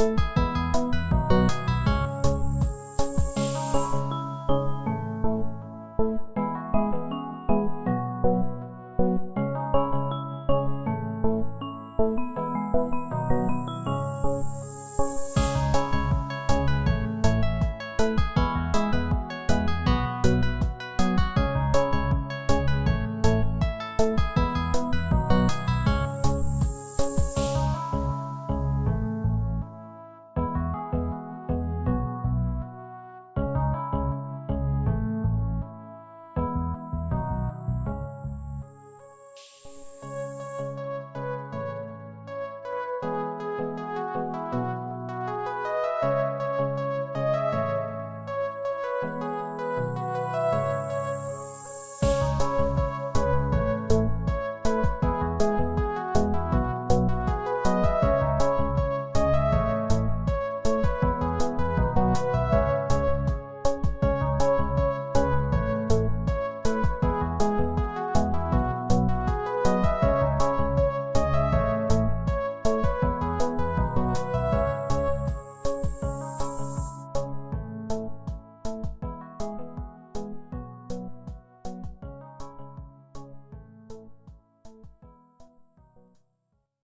you